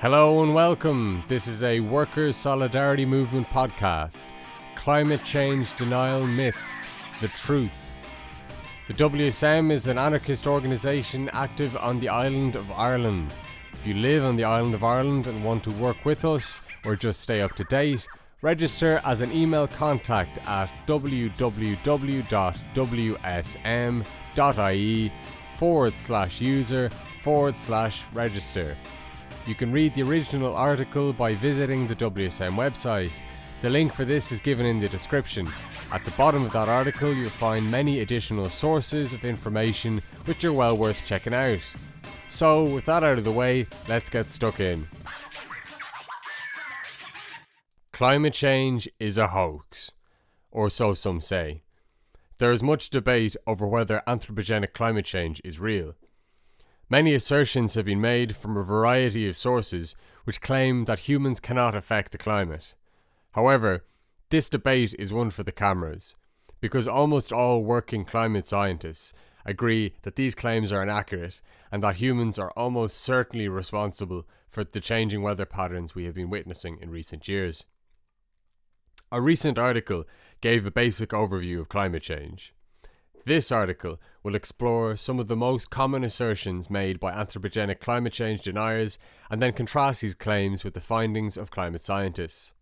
Hello and welcome. This is a Workers' Solidarity Movement podcast. Climate Change Denial Myths The Truth. The WSM is an anarchist organisation active on the island of Ireland. If you live on the island of Ireland and want to work with us or just stay up to date, register as an email contact at www.wsm.ie forward slash user forward slash register. You can read the original article by visiting the WSM website. The link for this is given in the description. At the bottom of that article, you'll find many additional sources of information which are well worth checking out. So, with that out of the way, let's get stuck in. Climate change is a hoax, or so some say. There is much debate over whether anthropogenic climate change is real. Many assertions have been made from a variety of sources which claim that humans cannot affect the climate. However, this debate is one for the cameras, because almost all working climate scientists agree that these claims are inaccurate and that humans are almost certainly responsible for the changing weather patterns we have been witnessing in recent years. A recent article gave a basic overview of climate change. This article will explore some of the most common assertions made by anthropogenic climate change deniers and then contrast these claims with the findings of climate scientists.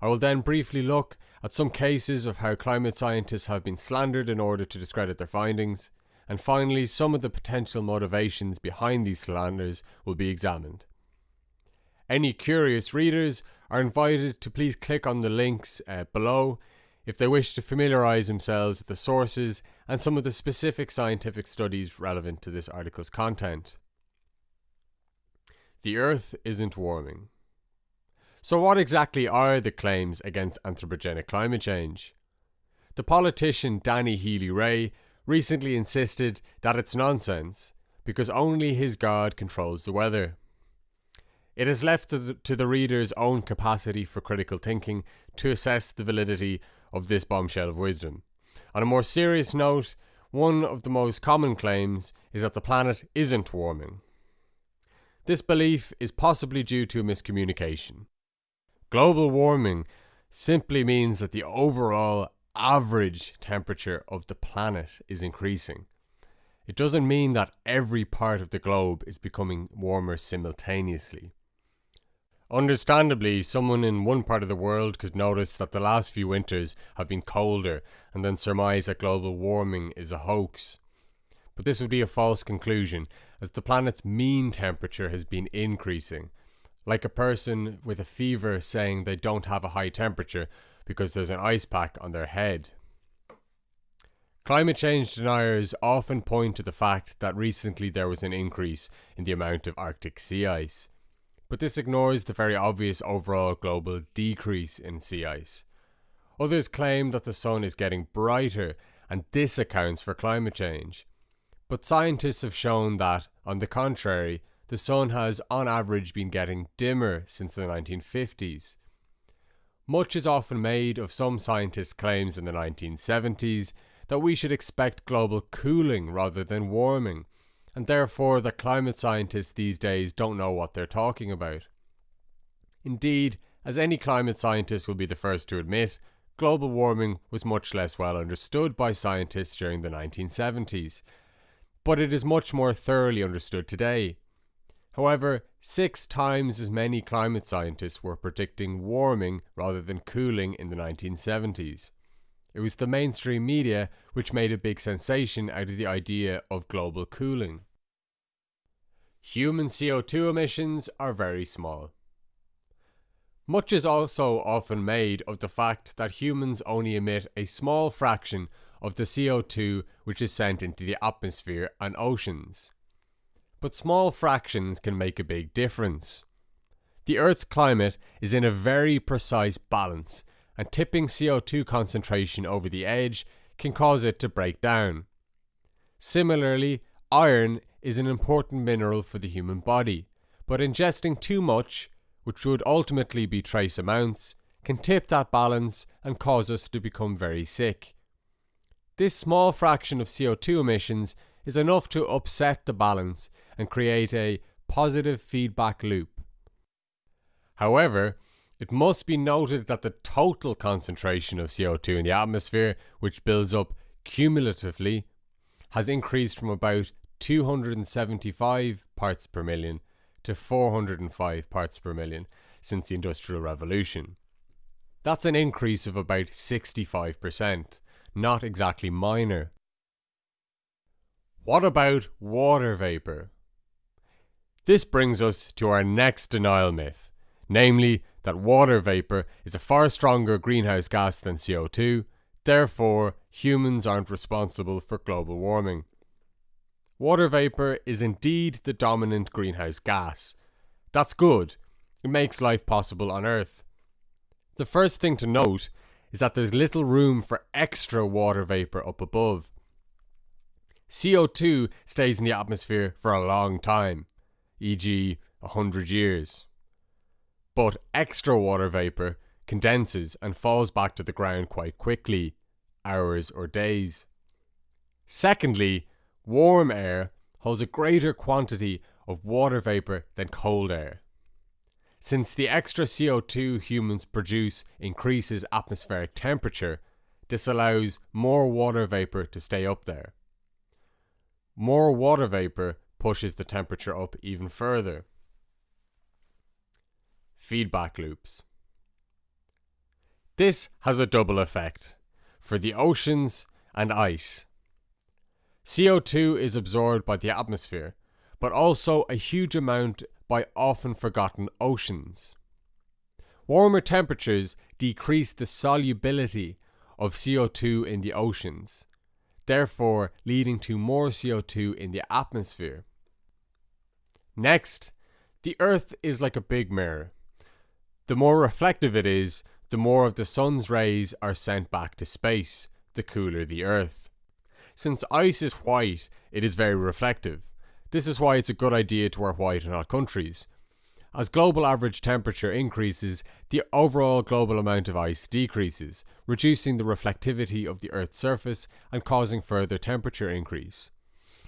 I will then briefly look at some cases of how climate scientists have been slandered in order to discredit their findings, and finally, some of the potential motivations behind these slanders will be examined. Any curious readers are invited to please click on the links uh, below if they wish to familiarise themselves with the sources and some of the specific scientific studies relevant to this article's content. The Earth isn't warming. So, what exactly are the claims against anthropogenic climate change? The politician Danny Healy-Rae recently insisted that it's nonsense because only his God controls the weather. It is left to the, to the reader's own capacity for critical thinking to assess the validity of this bombshell of wisdom. On a more serious note, one of the most common claims is that the planet isn't warming. This belief is possibly due to a miscommunication. Global warming simply means that the overall average temperature of the planet is increasing. It doesn't mean that every part of the globe is becoming warmer simultaneously. Understandably, someone in one part of the world could notice that the last few winters have been colder and then surmise that global warming is a hoax. But this would be a false conclusion, as the planet's mean temperature has been increasing, like a person with a fever saying they don't have a high temperature because there's an ice pack on their head. Climate change deniers often point to the fact that recently there was an increase in the amount of Arctic sea ice but this ignores the very obvious overall global decrease in sea ice. Others claim that the sun is getting brighter and this accounts for climate change. But scientists have shown that, on the contrary, the sun has on average been getting dimmer since the 1950s. Much is often made of some scientists' claims in the 1970s that we should expect global cooling rather than warming, and therefore the climate scientists these days don't know what they're talking about. Indeed, as any climate scientist will be the first to admit, global warming was much less well understood by scientists during the 1970s, but it is much more thoroughly understood today. However, six times as many climate scientists were predicting warming rather than cooling in the 1970s. It was the mainstream media which made a big sensation out of the idea of global cooling. Human CO2 emissions are very small. Much is also often made of the fact that humans only emit a small fraction of the CO2 which is sent into the atmosphere and oceans. But small fractions can make a big difference. The Earth's climate is in a very precise balance and tipping CO2 concentration over the edge can cause it to break down. Similarly, iron is an important mineral for the human body, but ingesting too much, which would ultimately be trace amounts, can tip that balance and cause us to become very sick. This small fraction of CO2 emissions is enough to upset the balance and create a positive feedback loop, However, it must be noted that the total concentration of CO2 in the atmosphere, which builds up cumulatively, has increased from about 275 parts per million to 405 parts per million since the Industrial Revolution. That's an increase of about 65%, not exactly minor. What about water vapour? This brings us to our next denial myth, namely that water vapour is a far stronger greenhouse gas than CO2, therefore, humans aren't responsible for global warming. Water vapour is indeed the dominant greenhouse gas. That's good, it makes life possible on Earth. The first thing to note is that there's little room for extra water vapour up above. CO2 stays in the atmosphere for a long time, e.g., 100 years. But extra water vapour condenses and falls back to the ground quite quickly, hours or days. Secondly, warm air holds a greater quantity of water vapour than cold air. Since the extra CO2 humans produce increases atmospheric temperature, this allows more water vapour to stay up there. More water vapour pushes the temperature up even further. Feedback loops. This has a double effect for the oceans and ice. CO2 is absorbed by the atmosphere, but also a huge amount by often forgotten oceans. Warmer temperatures decrease the solubility of CO2 in the oceans, therefore leading to more CO2 in the atmosphere. Next, the Earth is like a big mirror. The more reflective it is, the more of the sun's rays are sent back to space, the cooler the Earth. Since ice is white, it is very reflective. This is why it's a good idea to wear white in hot countries. As global average temperature increases, the overall global amount of ice decreases, reducing the reflectivity of the Earth's surface and causing further temperature increase.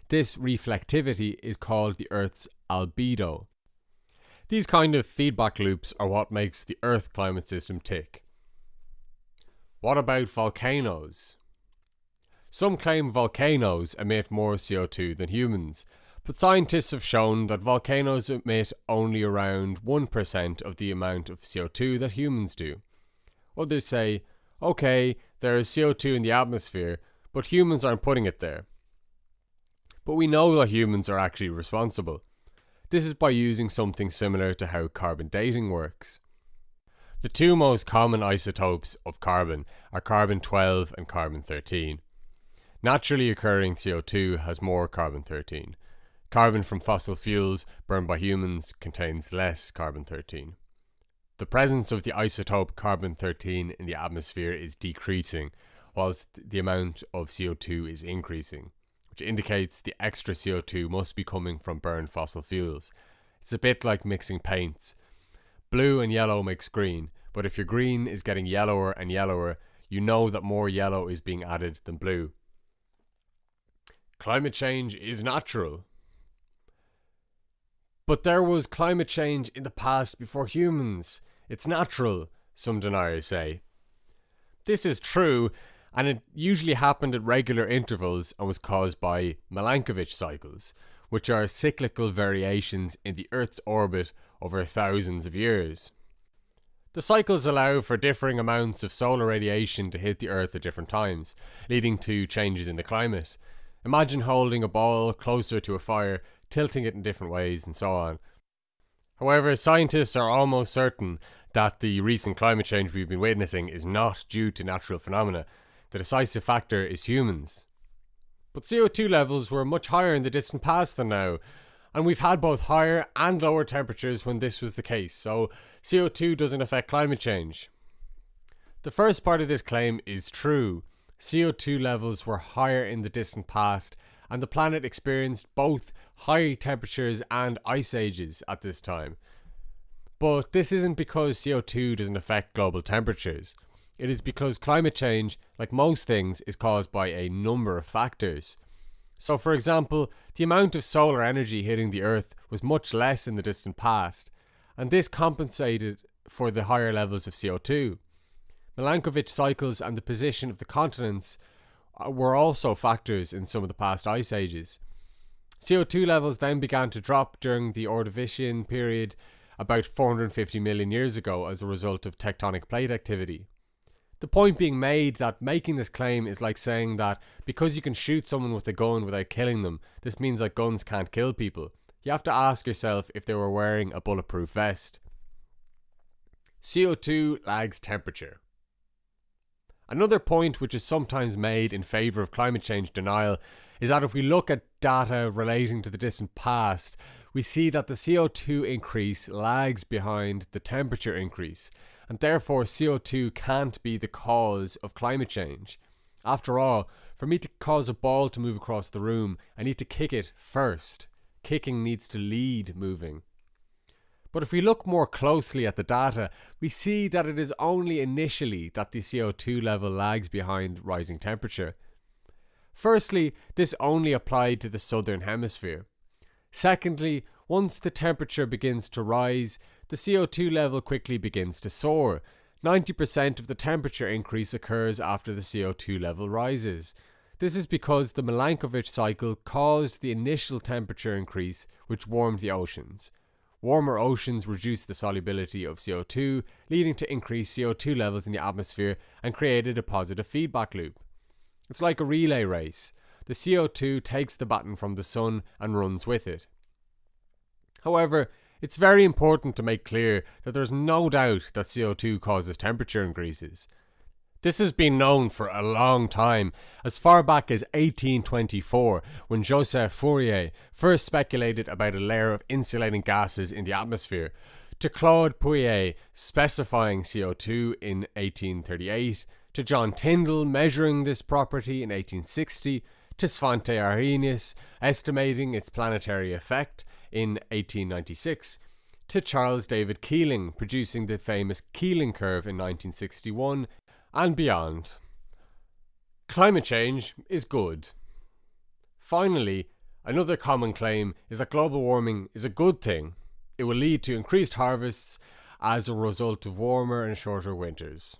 This reflectivity is called the Earth's albedo. These kind of feedback loops are what makes the Earth climate system tick. What about volcanoes? Some claim volcanoes emit more CO2 than humans, but scientists have shown that volcanoes emit only around 1% of the amount of CO2 that humans do. Others say, okay, there is CO2 in the atmosphere, but humans aren't putting it there. But we know that humans are actually responsible. This is by using something similar to how carbon dating works. The two most common isotopes of carbon are carbon 12 and carbon 13. Naturally occurring CO2 has more carbon 13. Carbon from fossil fuels burned by humans contains less carbon 13. The presence of the isotope carbon 13 in the atmosphere is decreasing, whilst the amount of CO2 is increasing which indicates the extra CO2 must be coming from burned fossil fuels. It's a bit like mixing paints. Blue and yellow makes green, but if your green is getting yellower and yellower, you know that more yellow is being added than blue. Climate change is natural. But there was climate change in the past before humans. It's natural, some deniers say. This is true, and it usually happened at regular intervals and was caused by Milankovitch cycles, which are cyclical variations in the Earth's orbit over thousands of years. The cycles allow for differing amounts of solar radiation to hit the Earth at different times, leading to changes in the climate. Imagine holding a ball closer to a fire, tilting it in different ways, and so on. However, scientists are almost certain that the recent climate change we've been witnessing is not due to natural phenomena, the decisive factor is humans. But CO2 levels were much higher in the distant past than now, and we've had both higher and lower temperatures when this was the case, so CO2 doesn't affect climate change. The first part of this claim is true. CO2 levels were higher in the distant past, and the planet experienced both high temperatures and ice ages at this time. But this isn't because CO2 doesn't affect global temperatures. It is because climate change, like most things, is caused by a number of factors. So, for example, the amount of solar energy hitting the Earth was much less in the distant past, and this compensated for the higher levels of CO2. Milankovitch cycles and the position of the continents uh, were also factors in some of the past ice ages. CO2 levels then began to drop during the Ordovician period about 450 million years ago as a result of tectonic plate activity. The point being made that making this claim is like saying that because you can shoot someone with a gun without killing them, this means that guns can't kill people. You have to ask yourself if they were wearing a bulletproof vest. CO2 lags temperature. Another point which is sometimes made in favour of climate change denial is that if we look at data relating to the distant past, we see that the CO2 increase lags behind the temperature increase, and therefore CO2 can't be the cause of climate change. After all, for me to cause a ball to move across the room, I need to kick it first. Kicking needs to lead moving. But if we look more closely at the data, we see that it is only initially that the CO2 level lags behind rising temperature. Firstly, this only applied to the southern hemisphere. Secondly, once the temperature begins to rise, the CO2 level quickly begins to soar. 90% of the temperature increase occurs after the CO2 level rises. This is because the Milankovitch cycle caused the initial temperature increase, which warmed the oceans. Warmer oceans reduced the solubility of CO2, leading to increased CO2 levels in the atmosphere and created a positive feedback loop. It's like a relay race. The CO2 takes the baton from the sun and runs with it. However, it's very important to make clear that there's no doubt that CO2 causes temperature increases. This has been known for a long time, as far back as 1824, when Joseph Fourier first speculated about a layer of insulating gases in the atmosphere, to Claude Pouillet specifying CO2 in 1838, to John Tyndall measuring this property in 1860, to Svante Arrhenius estimating its planetary effect in 1896, to Charles David Keeling producing the famous Keeling curve in 1961, and beyond. Climate change is good. Finally, another common claim is that global warming is a good thing. It will lead to increased harvests as a result of warmer and shorter winters.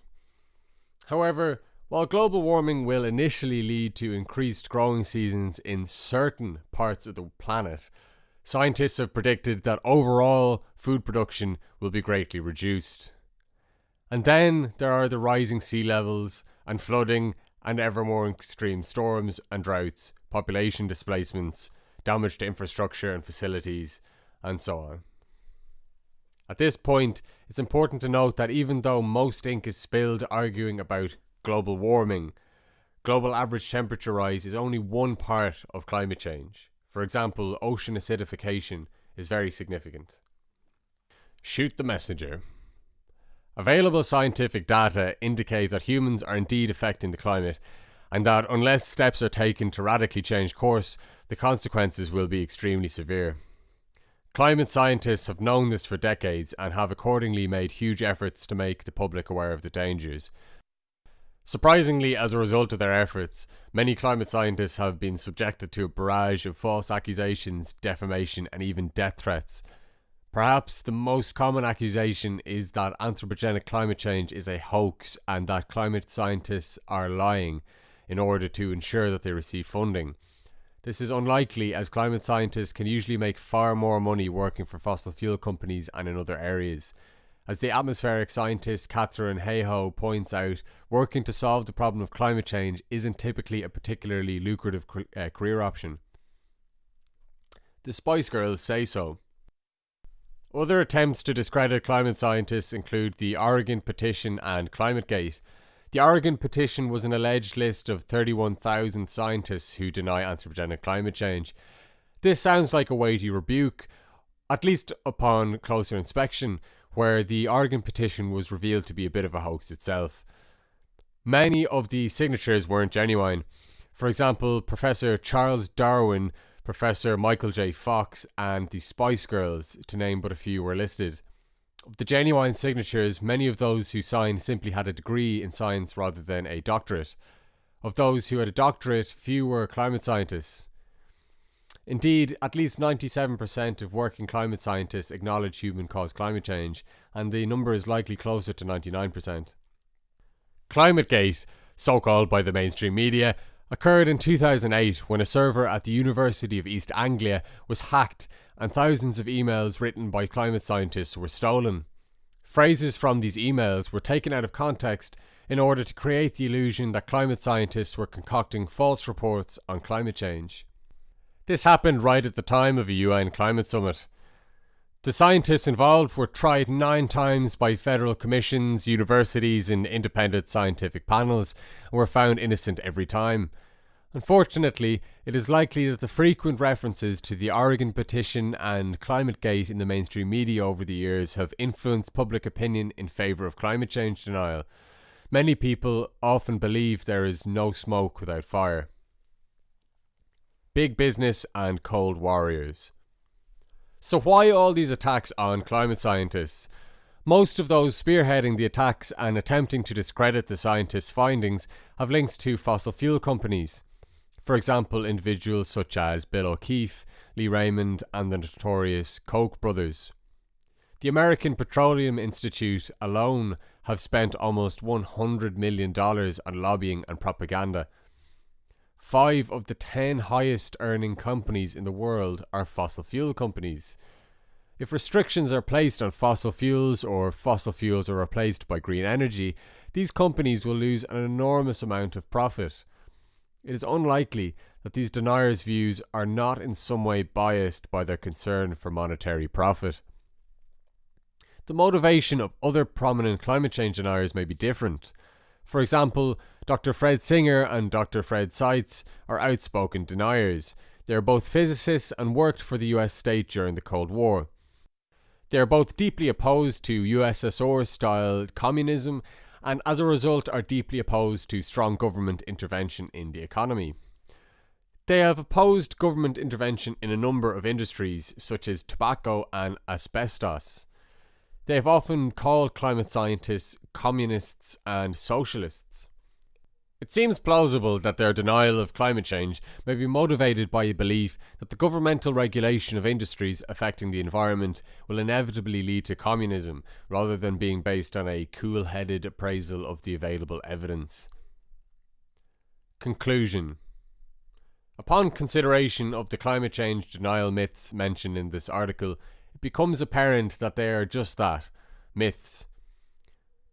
However, while global warming will initially lead to increased growing seasons in certain parts of the planet, scientists have predicted that overall food production will be greatly reduced. And then there are the rising sea levels and flooding and ever more extreme storms and droughts, population displacements, damage to infrastructure and facilities, and so on. At this point, it's important to note that even though most ink is spilled arguing about global warming, global average temperature rise is only one part of climate change. For example, ocean acidification is very significant. Shoot the messenger. Available scientific data indicate that humans are indeed affecting the climate, and that unless steps are taken to radically change course, the consequences will be extremely severe. Climate scientists have known this for decades and have accordingly made huge efforts to make the public aware of the dangers. Surprisingly, as a result of their efforts, many climate scientists have been subjected to a barrage of false accusations, defamation, and even death threats Perhaps the most common accusation is that anthropogenic climate change is a hoax and that climate scientists are lying in order to ensure that they receive funding. This is unlikely as climate scientists can usually make far more money working for fossil fuel companies and in other areas. As the atmospheric scientist Katharine Hayhoe points out, working to solve the problem of climate change isn't typically a particularly lucrative uh, career option. The Spice Girls say so. Other attempts to discredit climate scientists include the Oregon Petition and ClimateGate. The Oregon Petition was an alleged list of 31,000 scientists who deny anthropogenic climate change. This sounds like a weighty rebuke, at least upon closer inspection, where the Oregon Petition was revealed to be a bit of a hoax itself. Many of the signatures weren't genuine. For example, Professor Charles Darwin Professor Michael J. Fox, and the Spice Girls, to name but a few, were listed. Of the genuine signatures, many of those who signed simply had a degree in science rather than a doctorate. Of those who had a doctorate, few were climate scientists. Indeed, at least 97% of working climate scientists acknowledge human caused climate change, and the number is likely closer to 99%. ClimateGate, so called by the mainstream media, occurred in 2008 when a server at the University of East Anglia was hacked and thousands of emails written by climate scientists were stolen. Phrases from these emails were taken out of context in order to create the illusion that climate scientists were concocting false reports on climate change. This happened right at the time of a UN climate summit. The scientists involved were tried nine times by federal commissions, universities, and independent scientific panels and were found innocent every time. Unfortunately, it is likely that the frequent references to the Oregon petition and ClimateGate in the mainstream media over the years have influenced public opinion in favour of climate change denial. Many people often believe there is no smoke without fire big business, and cold warriors. So, why all these attacks on climate scientists? Most of those spearheading the attacks and attempting to discredit the scientists' findings have links to fossil fuel companies. For example, individuals such as Bill O'Keefe, Lee Raymond, and the notorious Koch brothers. The American Petroleum Institute alone have spent almost $100 million on lobbying and propaganda Five of the 10 highest earning companies in the world are fossil fuel companies. If restrictions are placed on fossil fuels or fossil fuels are replaced by green energy, these companies will lose an enormous amount of profit. It is unlikely that these deniers' views are not in some way biased by their concern for monetary profit. The motivation of other prominent climate change deniers may be different. For example, Dr. Fred Singer and Dr. Fred Seitz are outspoken deniers. They are both physicists and worked for the US state during the Cold War. They are both deeply opposed to USSR style communism and as a result are deeply opposed to strong government intervention in the economy. They have opposed government intervention in a number of industries such as tobacco and asbestos. They have often called climate scientists communists and socialists. It seems plausible that their denial of climate change may be motivated by a belief that the governmental regulation of industries affecting the environment will inevitably lead to communism, rather than being based on a cool headed appraisal of the available evidence. Conclusion Upon consideration of the climate change denial myths mentioned in this article, it becomes apparent that they are just that myths.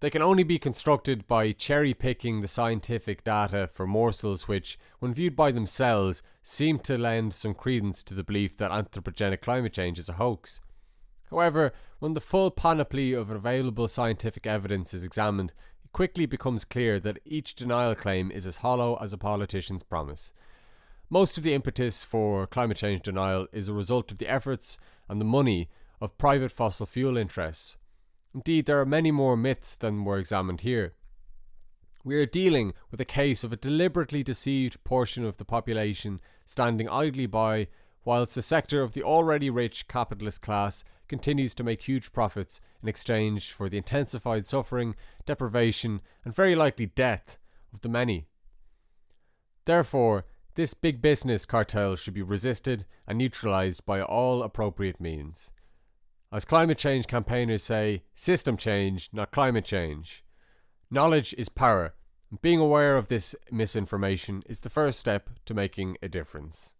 They can only be constructed by cherry picking the scientific data for morsels which, when viewed by themselves, seem to lend some credence to the belief that anthropogenic climate change is a hoax. However, when the full panoply of available scientific evidence is examined, it quickly becomes clear that each denial claim is as hollow as a politician's promise. Most of the impetus for climate change denial is a result of the efforts and the money of private fossil fuel interests. Indeed, there are many more myths than were examined here. We are dealing with a case of a deliberately deceived portion of the population standing idly by whilst a sector of the already rich capitalist class continues to make huge profits in exchange for the intensified suffering, deprivation, and very likely death of the many. Therefore, this big business cartel should be resisted and neutralized by all appropriate means. As climate change campaigners say, system change, not climate change. Knowledge is power, and being aware of this misinformation is the first step to making a difference.